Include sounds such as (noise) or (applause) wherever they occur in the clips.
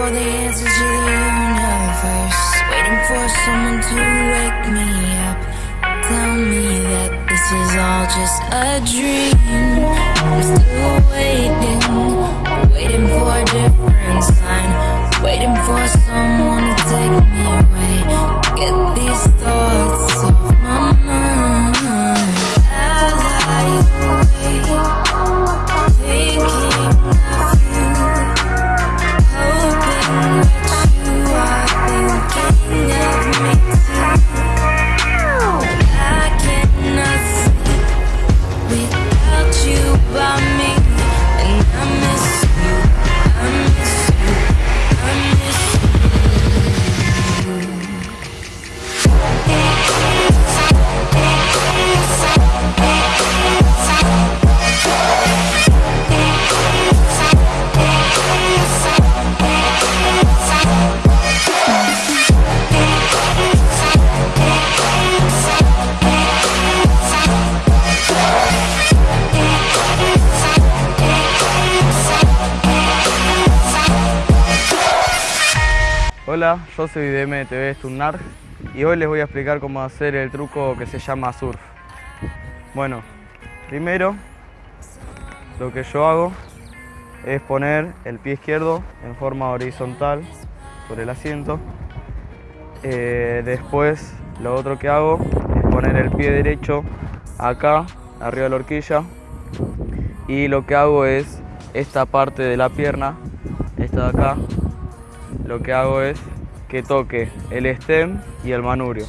for the answers to the universe. Waiting for someone to wake me up. Tell me that this is all just a dream. I'm still waiting, waiting for a different Hola, yo soy de MTV Stunnar y hoy les voy a explicar cómo hacer el truco que se llama surf. Bueno, primero lo que yo hago es poner el pie izquierdo en forma horizontal sobre el asiento. Eh, después lo otro que hago es poner el pie derecho acá, arriba de la horquilla. Y lo que hago es esta parte de la pierna, esta de acá, lo que hago es que toque el stem y el manubrio,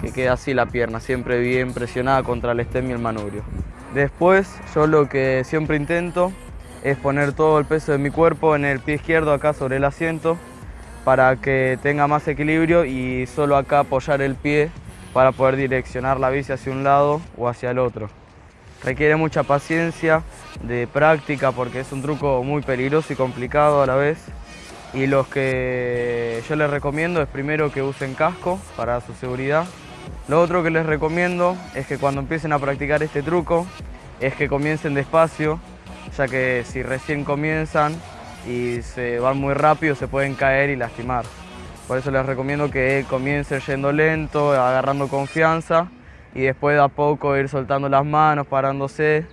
que quede así la pierna, siempre bien presionada contra el stem y el manubrio. Después yo lo que siempre intento es poner todo el peso de mi cuerpo en el pie izquierdo acá sobre el asiento para que tenga más equilibrio y solo acá apoyar el pie para poder direccionar la bici hacia un lado o hacia el otro. Requiere mucha paciencia, de práctica porque es un truco muy peligroso y complicado a la vez. Y los que yo les recomiendo es primero que usen casco para su seguridad. Lo otro que les recomiendo es que cuando empiecen a practicar este truco es que comiencen despacio, ya que si recién comienzan y se van muy rápido se pueden caer y lastimar. Por eso les recomiendo que comiencen yendo lento, agarrando confianza y después de a poco ir soltando las manos, parándose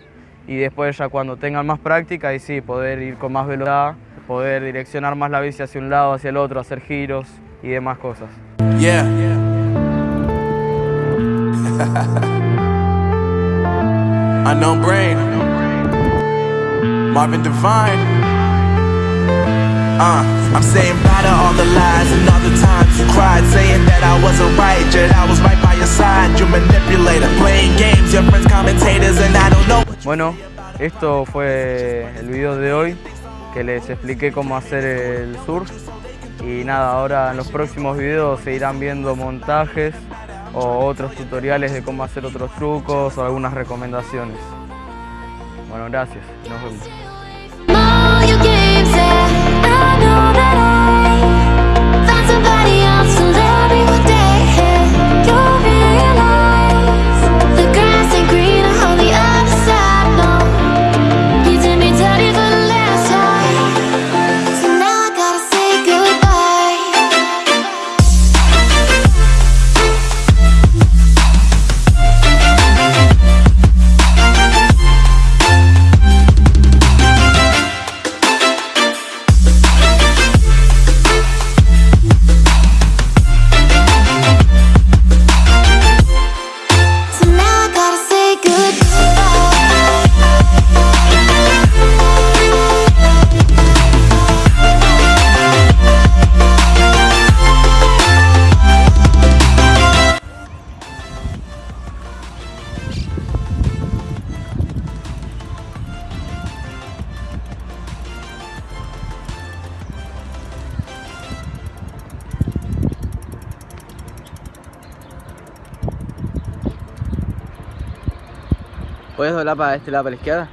y después ya cuando tengan más práctica y sí, poder ir con más velocidad, poder direccionar más la bici hacia un lado, hacia el otro, hacer giros y demás cosas. Yeah. (laughs) Unknown brain. Marvin Devine. Uh, I'm saying bye to all the lies and all the times you cried, saying that I wasn't right, yet I was right by your side. You manipulator, playing games, your friends commentators, and I don't know. Bueno, esto fue el video de hoy, que les expliqué cómo hacer el surf. Y nada, ahora en los próximos videos se irán viendo montajes o otros tutoriales de cómo hacer otros trucos o algunas recomendaciones. Bueno, gracias, nos vemos. ¿Puedes doblar para este lado, para la izquierda?